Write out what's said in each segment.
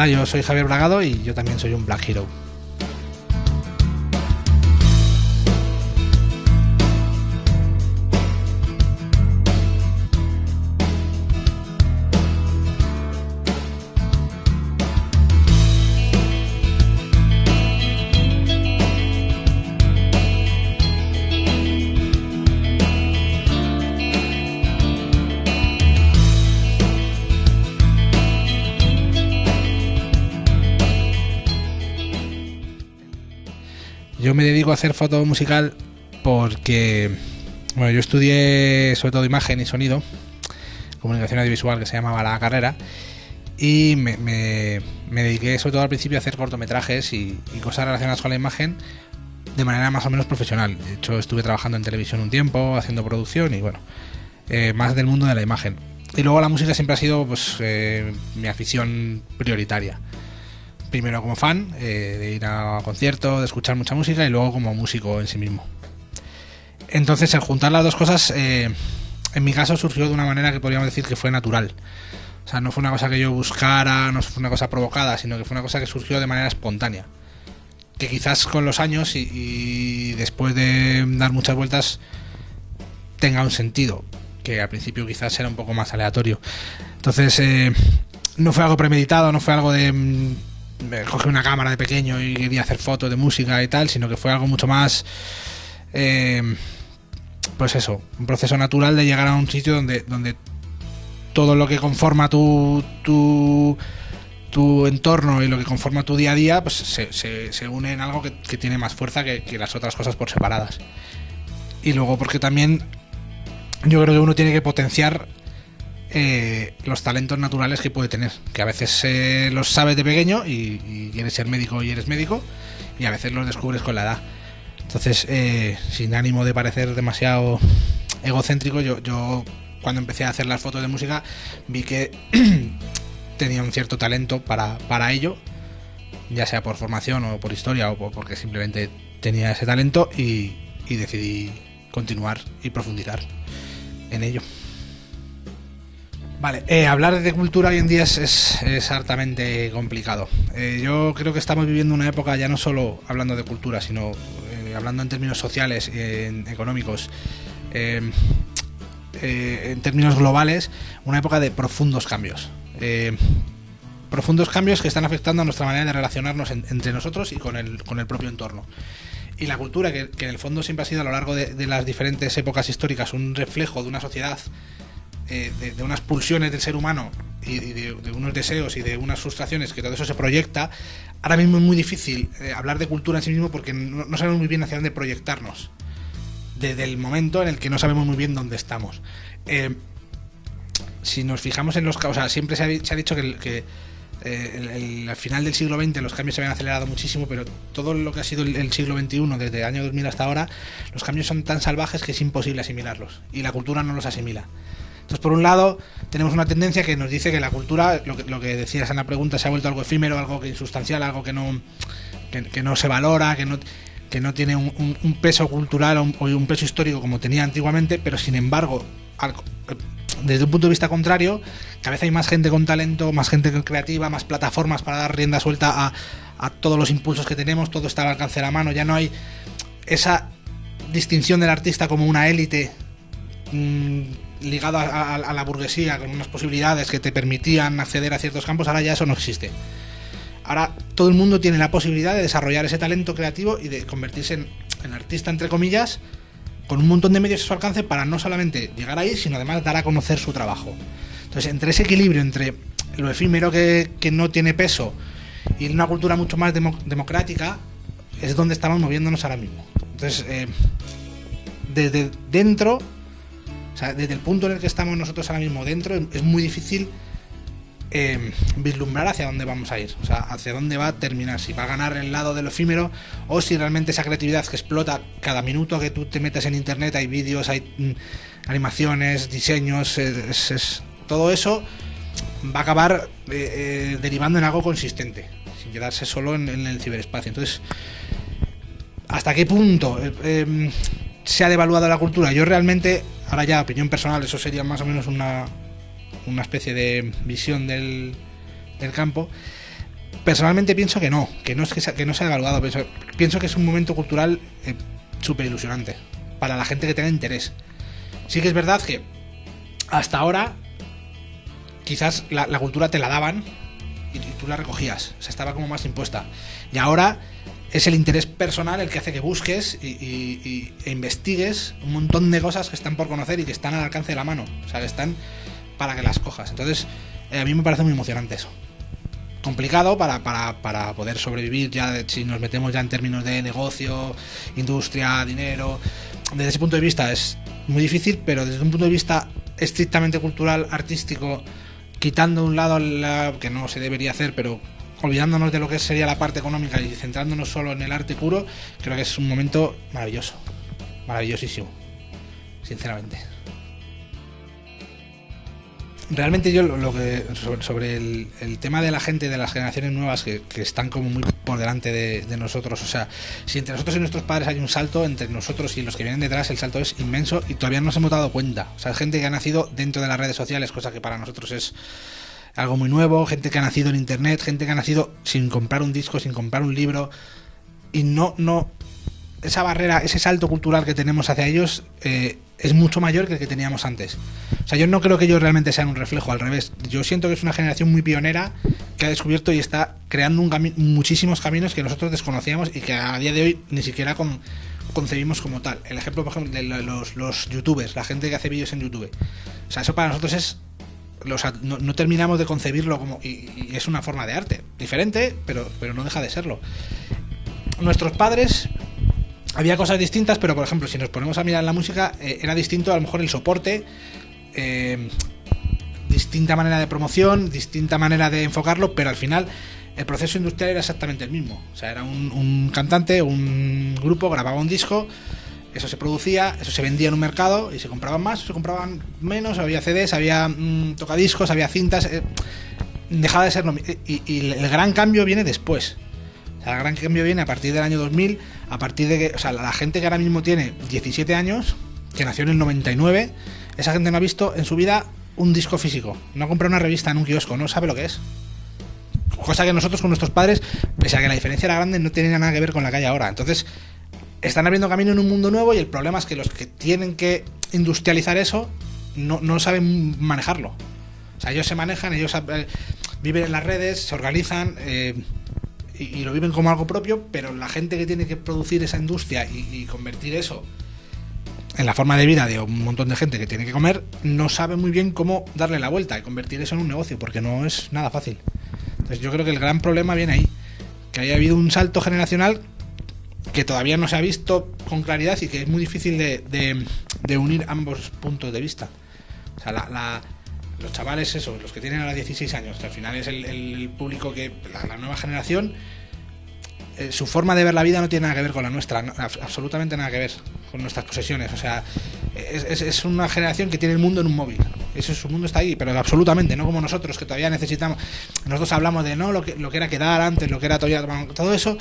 Hola, yo soy Javier Bragado y yo también soy un Black Hero. Yo me dedico a hacer foto musical porque, bueno, yo estudié sobre todo imagen y sonido, comunicación audiovisual que se llamaba la carrera, y me, dediqué sobre todo al principio a hacer cortometrajes y, cosas relacionadas con la imagen de manera más o menos profesional. De hecho, estuve trabajando en televisión un tiempo, haciendo producción y bueno, eh, más del mundo de la imagen. Y luego la música siempre ha sido pues eh, mi afición prioritaria primero como fan, eh, de ir a conciertos, de escuchar mucha música y luego como músico en sí mismo. Entonces, el juntar las dos cosas, eh, en mi caso surgió de una manera que podríamos decir que fue natural. O sea, no fue una cosa que yo buscara, no fue una cosa provocada, sino que fue una cosa que surgió de manera espontánea. Que quizás con los años y, después de dar muchas vueltas tenga un sentido, que al principio quizás era un poco más aleatorio. Entonces, eh, no fue algo premeditado, no fue algo de cogí una cámara de pequeño y quería hacer fotos de música y tal, sino que fue algo mucho más... Eh, pues eso, un proceso natural de llegar a un sitio donde, donde todo lo que conforma tu, tu, tu entorno y lo que conforma tu día a día, pues se, se, une en algo que, tiene más fuerza que, que, las otras cosas por separadas. Y luego porque también yo creo que uno tiene que potenciar eh, los talentos naturales que puede tener, que a veces eh, los sabes de pequeño y, quieres ser médico y eres médico, y a veces los descubres con la edad. Entonces, eh, sin ánimo de parecer demasiado egocéntrico, yo, yo cuando empecé a hacer las fotos de música vi que tenía un cierto talento para, para ello, ya sea por formación o por historia o porque simplemente tenía ese talento y decidí continuar y profundizar en ello. Vale, eh, hablar de cultura hoy en día es, es, hartamente complicado. Eh, yo creo que estamos viviendo una época ya no solo hablando de cultura, sino eh, hablando en términos sociales, económicos, en términos globales, una época de profundos cambios. profundos cambios que están afectando a nuestra manera de relacionarnos entre nosotros y con el, con el propio entorno y la cultura, que, en el fondo siempre ha sido a lo largo de, las diferentes épocas históricas un reflejo de una sociedad eh, de, unas pulsiones del ser humano y, de, unos deseos y de unas frustraciones, que todo eso se proyecta, ahora mismo es muy difícil eh, hablar de cultura en sí mismo porque no, sabemos muy bien hacia dónde proyectarnos. Desde el momento en el que no sabemos muy bien dónde estamos. Eh, si nos fijamos en los o sea, siempre se ha, dicho que, al final del siglo XX los cambios se habían acelerado muchísimo, pero todo lo que ha sido el, siglo XXI, desde el año 2000 hasta ahora, los cambios son tan salvajes que es imposible asimilarlos. Y la cultura no los asimila. Entonces, por un lado, tenemos una tendencia que nos dice que la cultura, lo que, decías en la pregunta, se ha vuelto algo efímero, algo que insustancial, algo que no, que, no se valora, que no, que no tiene un, peso cultural o un, peso histórico como tenía antiguamente, pero sin embargo, desde un punto de vista contrario, cada vez hay más gente con talento, más gente creativa, más plataformas para dar rienda suelta a, a todos los impulsos que tenemos, todo está al alcance de la mano, ya no hay esa distinción del artista como una élite mm, ligado a, la burguesía, con unas posibilidades que te permitían acceder a ciertos campos, ahora ya eso no existe. Ahora todo el mundo tiene la posibilidad de desarrollar ese talento creativo y de convertirse en, artista, entre comillas, con un montón de medios a su alcance para no solamente llegar ahí, sino además dar a conocer su trabajo. Entonces, entre ese equilibrio entre lo efímero que, no tiene peso y una cultura mucho más democrática, es donde estamos moviéndonos ahora mismo. Entonces, eh, desde dentro desde el punto en el que estamos nosotros ahora mismo dentro, es muy difícil eh, vislumbrar hacia dónde vamos a ir, o sea, hacia dónde va a terminar, si va a ganar el lado del efímero o si realmente esa creatividad que explota cada minuto que tú te metes en internet, hay vídeos, hay mm, animaciones, diseños, todo eso va a acabar eh, eh, derivando en algo consistente, sin quedarse solo en, el ciberespacio. Entonces, ¿hasta qué punto se ha devaluado la cultura? Yo realmente Ahora ya, opinión personal, eso sería más o menos una, una especie de visión del, del campo. personalmente pienso que no, que no es que, que no se ha evaluado, pienso, que es un momento cultural eh, súper ilusionante para la gente que tenga interés. Sí que es verdad que hasta ahora quizás la, cultura te la daban y, tú la recogías, o sea, estaba como más impuesta. Y ahora es el interés personal el que hace que busques y, e investigues un montón de cosas que están por conocer y que están al alcance de la mano, o sea, que están para que las cojas. Entonces, eh, a mí me parece muy emocionante eso complicado para, para, para, poder sobrevivir ya si nos metemos ya en términos de negocio, industria, dinero. Desde ese punto de vista es muy difícil, pero desde un punto de vista estrictamente cultural, artístico, quitando un lado la, que no se debería hacer, pero olvidándonos de lo que sería la parte económica y centrándonos solo en el arte puro, creo que es un momento maravilloso, maravillosísimo, sinceramente. Realmente yo lo, que sobre, el, tema de la gente de las generaciones nuevas que, están como muy por delante de, nosotros, o sea, si entre nosotros y nuestros padres hay un salto, entre nosotros y los que vienen detrás el salto es inmenso y todavía no nos hemos dado cuenta. O sea, gente que ha nacido dentro de las redes sociales, cosa que para nosotros es algo muy nuevo, gente que ha nacido en internet, gente que ha nacido sin comprar un disco, sin comprar un libro y no no esa barrera, ese salto cultural que tenemos hacia ellos eh, es mucho mayor que el que teníamos antes. O sea, yo no creo que ellos realmente sean un reflejo, al revés. Yo siento que es una generación muy pionera que ha descubierto y está creando muchísimos caminos que nosotros desconocíamos y que a día de hoy ni siquiera concebimos como tal. El ejemplo, por ejemplo, de los, youtubers, la gente que hace vídeos en YouTube. O sea, eso para nosotros es no, terminamos de concebirlo como y, es una forma de arte diferente pero pero no deja de serlo nuestros padres había cosas distintas, pero por ejemplo, si nos ponemos a mirar la música, eh, era distinto a lo mejor el soporte, eh, distinta manera de promoción, distinta manera de enfocarlo, pero al final el proceso industrial era exactamente el mismo. O sea, era un, cantante, un grupo, grababa un disco, eso se producía, eso se vendía en un mercado y se compraban más, se compraban menos, había CDs, había mm, tocadiscos, había cintas. Eh, dejaba de ser lo y el gran cambio viene después el gran cambio viene a partir del año 2000, a partir de que, o sea, la gente que ahora mismo tiene 17 años, que nació en el 99, esa gente no ha visto en su vida un disco físico, no ha comprado una revista en un kiosco, no sabe lo que es. Cosa que nosotros con nuestros padres, pese a que la diferencia era grande, no tenía nada que ver con la calle ahora. Entonces, están abriendo camino en un mundo nuevo y el problema es que los que tienen que industrializar eso no, no saben manejarlo. O sea, ellos se manejan, ellos eh, viven en las redes, se organizan, eh, y, lo viven como algo propio, pero la gente que tiene que producir esa industria y, convertir eso en la forma de vida de un montón de gente que tiene que comer, no sabe muy bien cómo darle la vuelta y convertir eso en un negocio, porque no es nada fácil. Entonces yo creo que el gran problema viene ahí, que haya habido un salto generacional que todavía no se ha visto con claridad y que es muy difícil de, unir ambos puntos de vista. O sea, la los chavales, eso, los que tienen ahora 16 años, que al final es el, público que, la, nueva generación, eh, su forma de ver la vida no tiene nada que ver con la nuestra, absolutamente nada que ver con nuestras posesiones. O sea, es, una generación que tiene el mundo en un móvil. Eso, su mundo está ahí, pero absolutamente, no como nosotros que todavía necesitamos. Nosotros hablamos de no lo que, lo que era quedar antes, lo que era todavía. Todo eso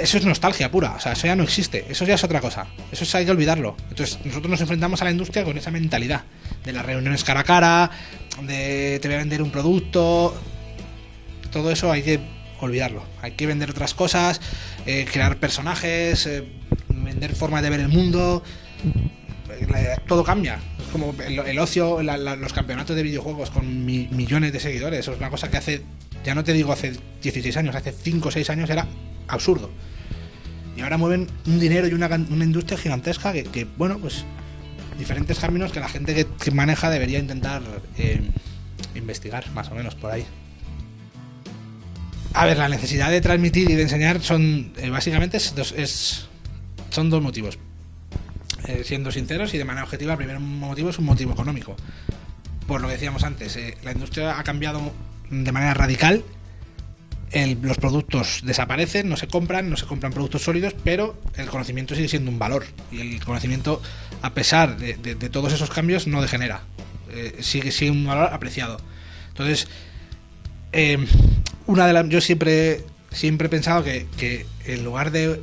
eso es nostalgia pura, o sea, eso ya no existe, eso ya es otra cosa, eso es, hay que olvidarlo. Entonces, nosotros nos enfrentamos a la industria con esa mentalidad de las reuniones cara a cara, de te voy a vender un producto, todo eso hay que olvidarlo. Hay que vender otras cosas, eh, crear personajes, eh, vender formas de ver el mundo. todo cambia. Es como el, ocio, los campeonatos de videojuegos con millones de seguidores. Eso es una cosa que hace, ya no te digo hace 16 años, hace 5 o 6 años era absurdo. Y ahora mueven un dinero y una, industria gigantesca que, bueno, pues diferentes caminos que la gente que, maneja debería intentar eh, investigar, más o menos, por ahí. A ver, la necesidad de transmitir y de enseñar son eh, básicamente es son dos motivos. Eh, siendo sinceros y de manera objetiva, el primer motivo es un motivo económico. Por lo que decíamos antes, la industria ha cambiado de manera radical los productos desaparecen, no se compran, no se compran productos sólidos, pero el conocimiento sigue siendo un valor. Y el conocimiento, a pesar de, todos esos cambios, no degenera. Eh, sigue siendo un valor apreciado. Entonces, eh, una de las. Yo siempre, siempre he pensado que, que en lugar de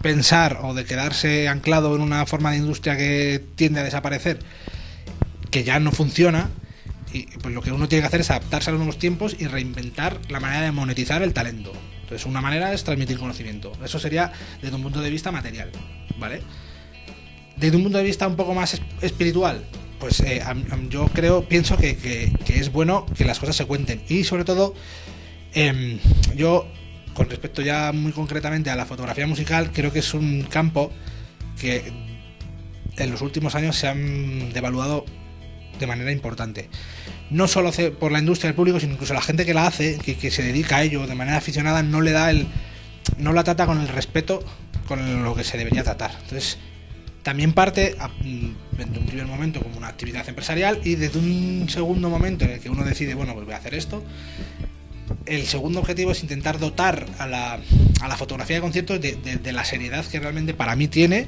pensar o de quedarse anclado en una forma de industria que tiende a desaparecer, que ya no funciona, Y pues lo que uno tiene que hacer es adaptarse a los nuevos tiempos y reinventar la manera de monetizar el talento. Entonces, una manera es transmitir conocimiento. Eso sería desde un punto de vista material, ¿vale? Desde un punto de vista un poco más espiritual, pues eh, yo creo, pienso que, es bueno que las cosas se cuenten. Y sobre todo, em, yo, con respecto ya muy concretamente a la fotografía musical, creo que es un campo que en los últimos años se han devaluado de manera importante. No solo por la industria del público, sino incluso la gente que la hace, que, se dedica a ello de manera aficionada, no le da el. no la trata con el respeto con lo que se debería tratar. Entonces, también parte mm, desde un primer momento como una actividad empresarial y desde un segundo momento en el que uno decide, bueno, pues voy a hacer esto. El segundo objetivo es intentar dotar a la, a la fotografía de conciertos de, de la seriedad que realmente para mí tiene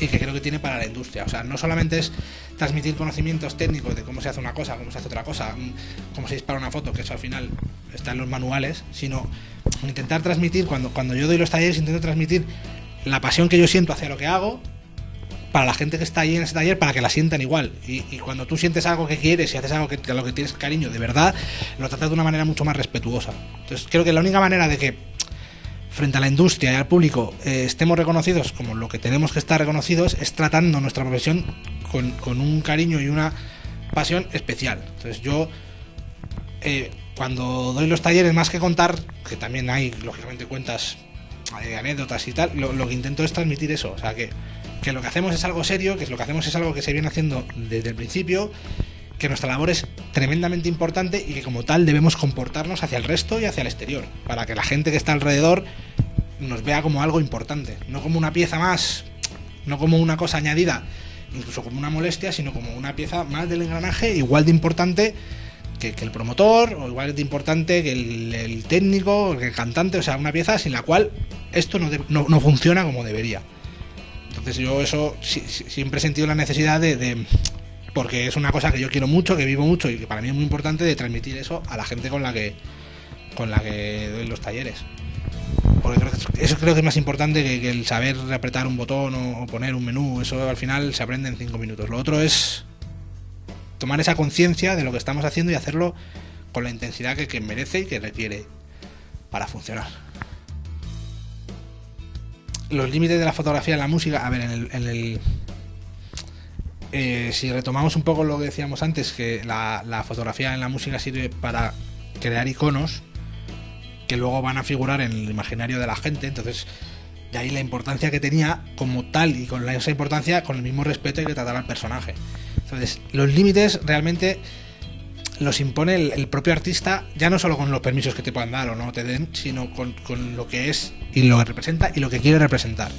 y que creo que tiene para la industria. O sea, no solamente es transmitir conocimientos técnicos de cómo se hace una cosa, cómo se hace otra cosa, mm, cómo se dispara una foto, que eso al final está en los manuales, sino intentar transmitir, cuando, cuando yo doy los talleres, intento transmitir la pasión que yo siento hacia lo que hago para la gente que está ahí en ese taller para que la sientan igual. Y, cuando tú sientes algo que quieres y haces algo que, a lo que tienes cariño de verdad, lo tratas de una manera mucho más respetuosa. Entonces creo que la única manera de que frente a la industria y al público eh, estemos reconocidos como lo que tenemos que estar reconocidos es tratando nuestra profesión con, un cariño y una pasión especial. Entonces yo, eh, cuando doy los talleres, más que contar, que también hay, lógicamente, cuentas, de anécdotas y tal, lo, que intento es transmitir eso. O sea, que, que lo que hacemos es algo serio, que lo que hacemos es algo que se viene haciendo desde el principio, que nuestra labor es tremendamente importante y que como tal debemos comportarnos hacia el resto y hacia el exterior, para que la gente que está alrededor nos vea como algo importante, no como una pieza más, no como una cosa añadida incluso como una molestia, sino como una pieza más del engranaje, igual de importante que, el promotor, o igual de importante que el, técnico, que el cantante, o sea, una pieza sin la cual esto no, funciona como debería. Entonces yo eso siempre he sentido la necesidad de, porque es una cosa que yo quiero mucho, que vivo mucho y que para mí es muy importante de transmitir eso a la gente con la que con la que doy los talleres eso creo que es más importante que, el saber apretar un botón o, poner un menú. Eso al final se aprende en cinco minutos. Lo otro es tomar esa conciencia de lo que estamos haciendo y hacerlo con la intensidad que, merece y que requiere para funcionar. Los límites de la fotografía en la música, a ver, en el, eh, si retomamos un poco lo que decíamos antes, que la, fotografía en la música sirve para crear iconos, que luego van a figurar en el imaginario de la gente. Entonces, de ahí la importancia que tenía como tal y con esa importancia, con el mismo respeto que tratar al personaje. Entonces, los límites realmente los impone el, propio artista, ya no solo con los permisos que te puedan dar o no te den, sino con, con lo que es y lo que representa y lo que quiere representar.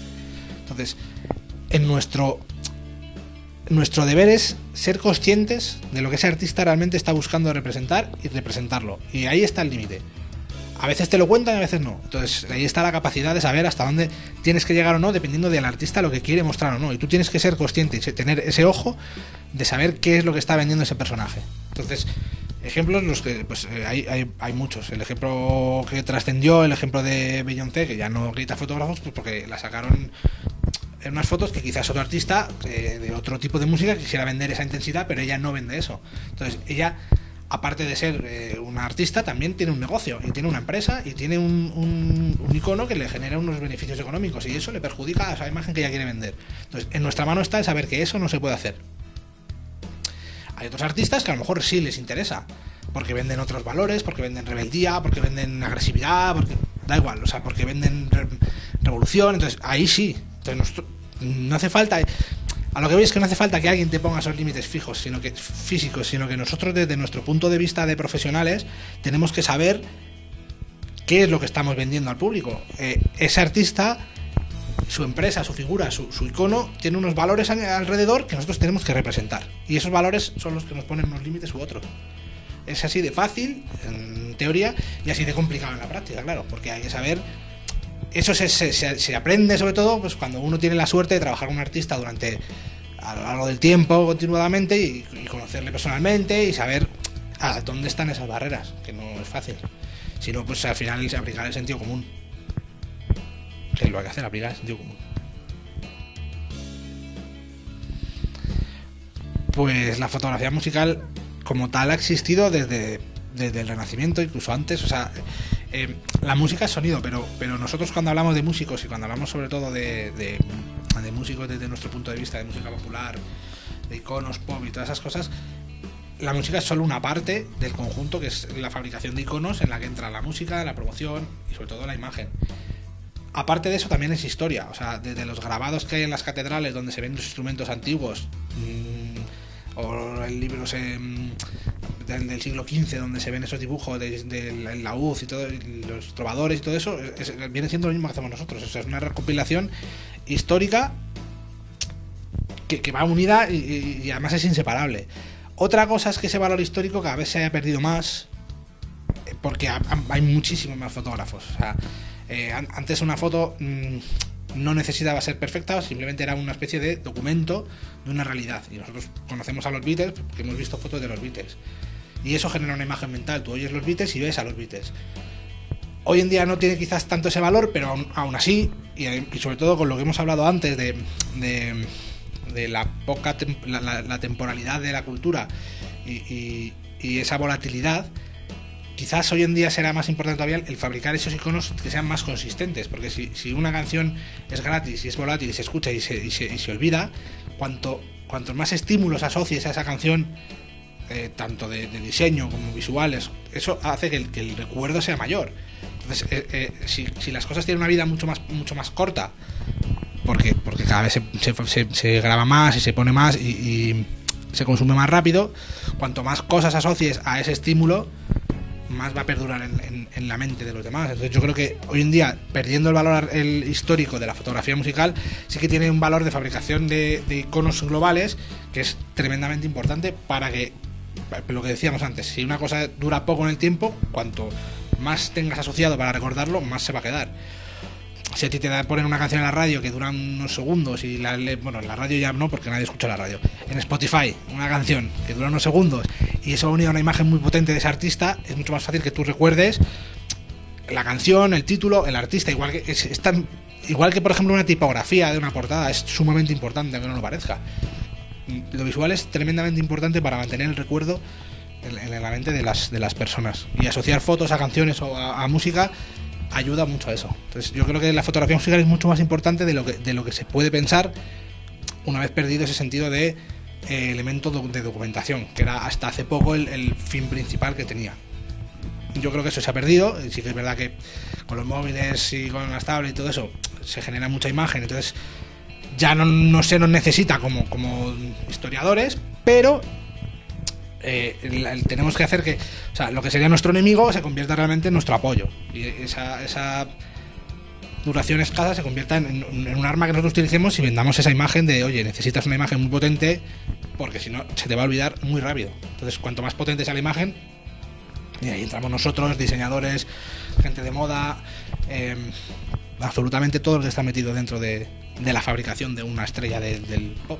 Entonces, en nuestro nuestro deber es ser conscientes de lo que ese artista realmente está buscando representar y representarlo. Y ahí está el límite a veces te lo cuentan y a veces no. Entonces ahí está la capacidad de saber hasta dónde tienes que llegar o no, dependiendo del artista lo que quiere mostrar o no. Y tú tienes que ser consciente y tener ese ojo de saber qué es lo que está vendiendo ese personaje. Entonces, ejemplos los que pues eh, hay, hay, muchos. El ejemplo que trascendió, el ejemplo de Beyoncé, que ya no grita fotógrafos, pues porque la sacaron en unas fotos que quizás otro artista eh, de otro tipo de música quisiera vender esa intensidad, pero ella no vende eso. Entonces, ella aparte de ser eh, una artista, también tiene un negocio y tiene una empresa y tiene un, icono que le genera unos beneficios económicos y eso le perjudica a esa imagen que ella quiere vender. Entonces, en nuestra mano está el saber que eso no se puede hacer. Hay otros artistas que a lo mejor sí les interesa, porque venden otros valores, porque venden rebeldía, porque venden agresividad, porque da igual, o sea, porque venden revolución, entonces ahí sí. Entonces, no hace falta a lo que veis es que no hace falta que alguien te ponga esos límites fijos, sino que físicos, sino que nosotros desde nuestro punto de vista de profesionales tenemos que saber qué es lo que estamos vendiendo al público. Eh, ese artista, su empresa, su figura, su, icono, tiene unos valores alrededor que nosotros tenemos que representar. Y esos valores son los que nos ponen unos límites u otros. Es así de fácil, en teoría, y así de complicado en la práctica, claro, porque hay que saber eso se, aprende sobre todo pues cuando uno tiene la suerte de trabajar con un artista durante a lo largo del tiempo continuadamente y, conocerle personalmente y saber a dónde están esas barreras, que no es fácil. Si no, pues al final se aplicar el sentido común. Que lo hay que hacer, aplicar el sentido común. Pues la fotografía musical como tal ha existido desde, desde el Renacimiento, incluso antes. O sea, eh, la música es sonido, pero, pero nosotros cuando hablamos de músicos y cuando hablamos sobre todo de, de, músicos desde nuestro punto de vista, de música popular, de iconos, pop y todas esas cosas, la música es solo una parte del conjunto que es la fabricación de iconos en la que entra la música, la promoción y sobre todo la imagen. Aparte de eso también es historia, o sea, desde los grabados que hay en las catedrales donde se ven los instrumentos antiguos, mmm, o el libro mmm, del, siglo XV donde se ven esos dibujos de, de laúd y todo, los trovadores y todo eso, es, viene siendo lo mismo que hacemos nosotros, es una recopilación histórica que, va unida y, y además es inseparable. Otra cosa es que ese valor histórico cada vez se haya perdido más eh, porque hay muchísimos más fotógrafos. Eh, antes una foto mmm, no necesitaba ser perfecta, simplemente era una especie de documento de una realidad. Y nosotros conocemos a los Beatles porque hemos visto fotos de los Beatles. Y eso genera una imagen mental. Tú oyes los Beatles y ves a los Beatles. Hoy en día no tiene quizás tanto ese valor, pero aún, así, y, y, sobre todo con lo que hemos hablado antes de, de la poca la, temporalidad de la cultura y, y, y, esa volatilidad, quizás hoy en día será más importante todavía el fabricar esos iconos que sean más consistentes, porque si, si una canción es gratis y es volátil y se escucha y se, y se, se olvida, cuanto, cuantos más estímulos asocies a esa canción, eh, tanto de, diseño como visuales, eso hace que el, recuerdo sea mayor. Entonces, eh, eh, si, las cosas tienen una vida mucho más, mucho más corta, porque, porque cada vez se, se, se, graba más y se pone más y, y, se consume más rápido, cuanto más cosas asocies a ese estímulo, más va a perdurar en, en, la mente de los demás. Entonces yo creo que hoy en día, perdiendo el valor el histórico de la fotografía musical, sí que tiene un valor de fabricación de iconos globales que es tremendamente importante para que, lo que decíamos antes, si una cosa dura poco en el tiempo, cuanto más tengas asociado para recordarlo, más se va a quedar si a ti te da poner una canción en la radio que dura unos segundos y la, bueno, en la radio ya no porque nadie escucha la radio. En Spotify, una canción que dura unos segundos y eso unido a una imagen muy potente de ese artista, es mucho más fácil que tú recuerdes la canción, el título, el artista, igual que es, tan igual que por ejemplo una tipografía de una portada es sumamente importante aunque no lo parezca. Lo visual es tremendamente importante para mantener el recuerdo en, en la mente de las, de las personas y asociar fotos a canciones o a, a música ayuda mucho a eso. Entonces yo creo que la fotografía musical es mucho más importante de lo que, de lo que se puede pensar una vez perdido ese sentido de eh, elemento de documentación, que era hasta hace poco el, el, fin principal que tenía. Yo creo que eso se ha perdido, sí que es verdad que con los móviles y con las tablets y todo eso se genera mucha imagen, entonces ya no, no se nos necesita como, como historiadores, pero eh, tenemos que hacer que o sea, lo que sería nuestro enemigo se convierta realmente en nuestro apoyo. Y esa, duración escasa se convierta en, en, en, un arma que nosotros utilicemos y vendamos esa imagen de oye necesitas una imagen muy potente porque si no se te va a olvidar muy rápido. Entonces cuanto más potente sea la imagen y ahí entramos nosotros diseñadores gente de moda eh, absolutamente todo lo que está metido dentro de, la fabricación de una estrella de, del pop